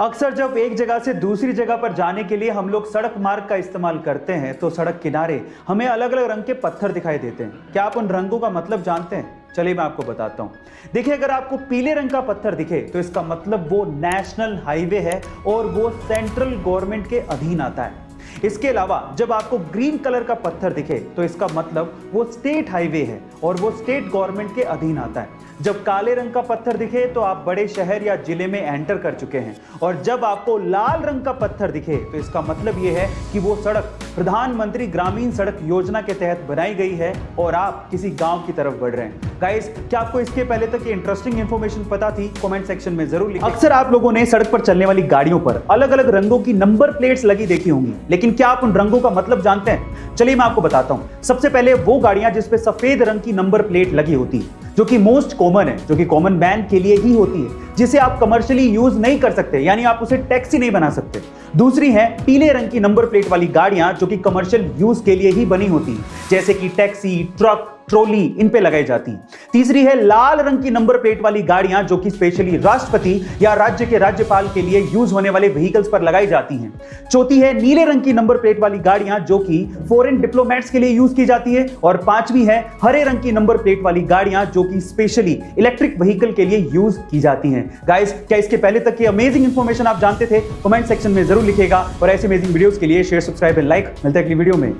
अक्सर जब एक जगह से दूसरी जगह पर जाने के लिए हम लोग सड़क मार्ग का इस्तेमाल करते हैं तो सड़क किनारे हमें अलग अलग रंग के पत्थर दिखाई देते हैं। क्या आप उन रंगों का मतलब जानते हैं? चलिए मैं आपको बताता हूँ। देखिए, अगर आपको पीले रंग का पत्थर दिखे तो इसका मतलब वो नेशनल हाईवे है और वो सेंट्रल गवर्नमेंट के अधीन आता है। इसके अलावा, जब आपको ग्रीन कलर का पत्थर दिखे तो इसका मतलब वो स्टेट हाईवे है और वो स्टेट गवर्नमेंट के अधीन आता है। जब काले रंग का पत्थर दिखे तो आप बड़े शहर या ज़िले में एंटर कर चुके हैं। और जब आपको लाल रंग का पत्थर दिखे तो इसका मतलब यह है कि वो सड़क, प्रधानमंत्री ग्रामीण सड़क योजना के तहत बनाई गई है और आप किसी गाँव की तरफ़ बढ़ रहे हैं। गाइस क्या आपको इसके पहले तक इंटरेस्टिंग इंफॉर्मेशन पता थी? कमेंट सेक्शन में ज़रूर लिखें। अक्सर आप लोगों ने सड़क पर चलने वाली गाड़ियों पर अलग अलग रंगों की नंबर प्लेट्स लगी देखी होंगी लेकिन क्या आप उन रंगों का मतलब जानते हैं? चलिए मैं आपको बताता हूँ। सबसे पहले वो गाड़ियाँ जिसपे सफ़ेद रंग की नंबर प्लेट लगी होती है जो कि मोस्ट कॉमन है, जो कि कॉमन मैन के लिए ही होती है, जिसे आप कमर्शियली यूज़ नहीं कर सकते, यानी आप उसे टैक्सी नहीं बना सकते। दूसरी है, पीले रंग की नंबर प्लेट वाली गाड़ियाँ, जो कि कमर्शियल यूज़ के लिए ही बनी होती है, जैसे कि टैक्सी ट्रक ट्रोली इन पे लगाई जाती। है तीसरी है लाल रंग की नंबर प्लेट वाली गाड़ियाँ जो कि स्पेशली राष्ट्रपति या राज्य के राज्यपाल के लिए यूज़ होने वाले व्हीकल्स पर लगाई जाती हैं। चौथी है नीले रंग की नंबर प्लेट वाली गाड़ियाँ जो कि फॉरेन डिप्लोमेट्स के लिए यूज़ की जाती है। और पांचवी है हरे रंग की नंबर प्लेट वाली गाड़ियाँ जो कि स्पेशली इलेक्ट्रिक व्हीकल के लिए यूज़ की जाती हैं। गाइस क्या इसके पहले तक की अमेजिंग इंफॉर्मेशन आप जानते थे? कमेंट सेक्शन में ज़रूर लिखेगा और ऐसे अमेजिंग वीडियोस के लिए शेयर सब्सक्राइब एंड लाइक मिलते हैं अगली वीडियो में।